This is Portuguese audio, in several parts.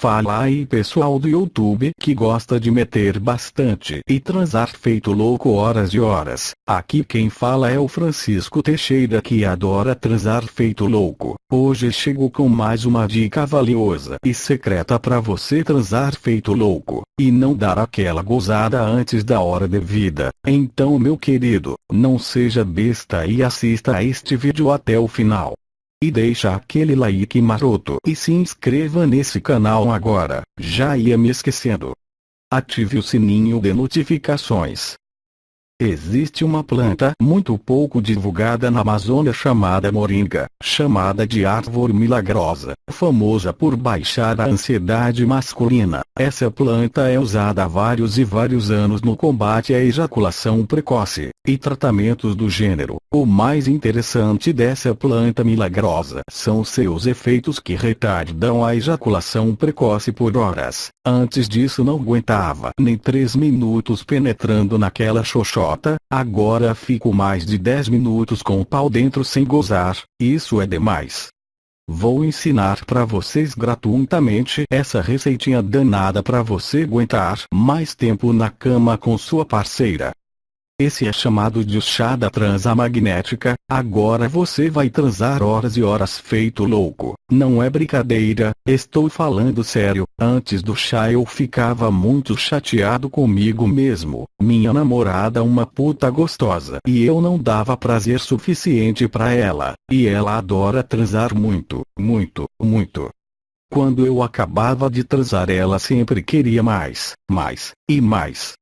Fala aí pessoal do YouTube que gosta de meter bastante e transar feito louco horas e horas. Aqui quem fala é o Francisco Teixeira que adora transar feito louco. Hoje chego com mais uma dica valiosa e secreta para você transar feito louco e não dar aquela gozada antes da hora devida. Então meu querido, não seja besta e assista a este vídeo até o final. E deixa aquele like maroto e se inscreva nesse canal agora, já ia me esquecendo. Ative o sininho de notificações. Existe uma planta muito pouco divulgada na Amazônia chamada moringa, chamada de árvore milagrosa, famosa por baixar a ansiedade masculina. Essa planta é usada há vários e vários anos no combate à ejaculação precoce e tratamentos do gênero. O mais interessante dessa planta milagrosa são seus efeitos que retardam a ejaculação precoce por horas. Antes disso não aguentava nem 3 minutos penetrando naquela xoxota, agora fico mais de 10 minutos com o pau dentro sem gozar, isso é demais. Vou ensinar para vocês gratuitamente essa receitinha danada para você aguentar mais tempo na cama com sua parceira. Esse é chamado de chá da transa magnética. Agora você vai transar horas e horas feito louco. Não é brincadeira, estou falando sério. Antes do chá eu ficava muito chateado comigo mesmo. Minha namorada uma puta gostosa e eu não dava prazer suficiente para ela. E ela adora transar muito, muito, muito. Quando eu acabava de transar ela sempre queria mais, mais, e mais.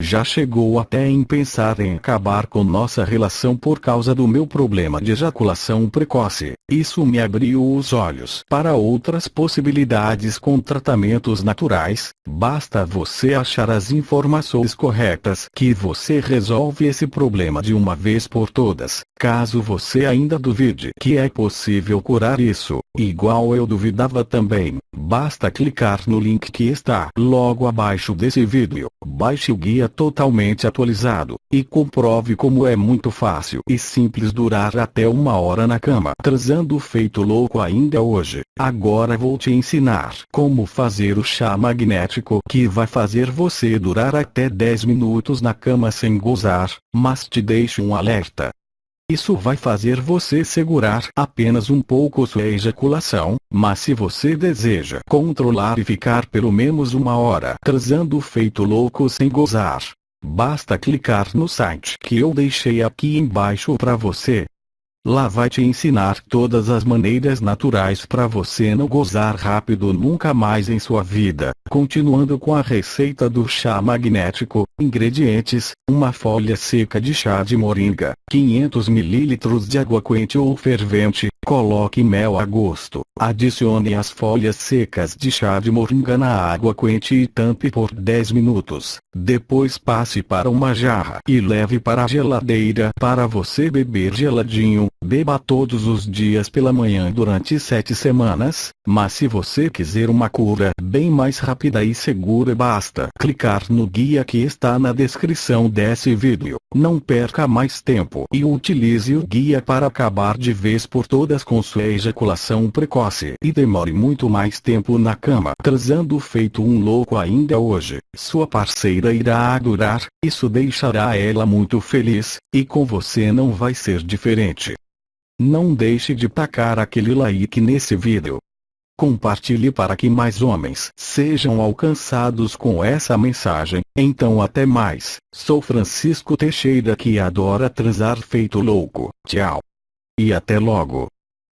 Já chegou até em pensar em acabar com nossa relação por causa do meu problema de ejaculação precoce. Isso me abriu os olhos para outras possibilidades com tratamentos naturais. Basta você achar as informações corretas que você resolve esse problema de uma vez por todas. Caso você ainda duvide que é possível curar isso, igual eu duvidava também, basta clicar no link que está logo abaixo desse vídeo. Baixe o guia totalmente atualizado, e comprove como é muito fácil e simples durar até uma hora na cama transando feito louco ainda hoje. Agora vou te ensinar como fazer o chá magnético que vai fazer você durar até 10 minutos na cama sem gozar, mas te deixo um alerta. Isso vai fazer você segurar apenas um pouco sua ejaculação, mas se você deseja controlar e ficar pelo menos uma hora transando feito louco sem gozar, basta clicar no site que eu deixei aqui embaixo para você. Lá vai te ensinar todas as maneiras naturais para você não gozar rápido nunca mais em sua vida. Continuando com a receita do chá magnético, ingredientes, uma folha seca de chá de moringa, 500 ml de água quente ou fervente, coloque mel a gosto, adicione as folhas secas de chá de moringa na água quente e tampe por 10 minutos. Depois passe para uma jarra e leve para a geladeira para você beber geladinho. Beba todos os dias pela manhã durante 7 semanas, mas se você quiser uma cura bem mais rápida e segura basta clicar no guia que está na descrição desse vídeo. Não perca mais tempo e utilize o guia para acabar de vez por todas com sua ejaculação precoce e demore muito mais tempo na cama transando feito um louco ainda hoje. Sua parceira irá adorar, isso deixará ela muito feliz, e com você não vai ser diferente. Não deixe de tacar aquele like nesse vídeo. Compartilhe para que mais homens sejam alcançados com essa mensagem. Então até mais. Sou Francisco Teixeira que adora transar feito louco. Tchau. E até logo.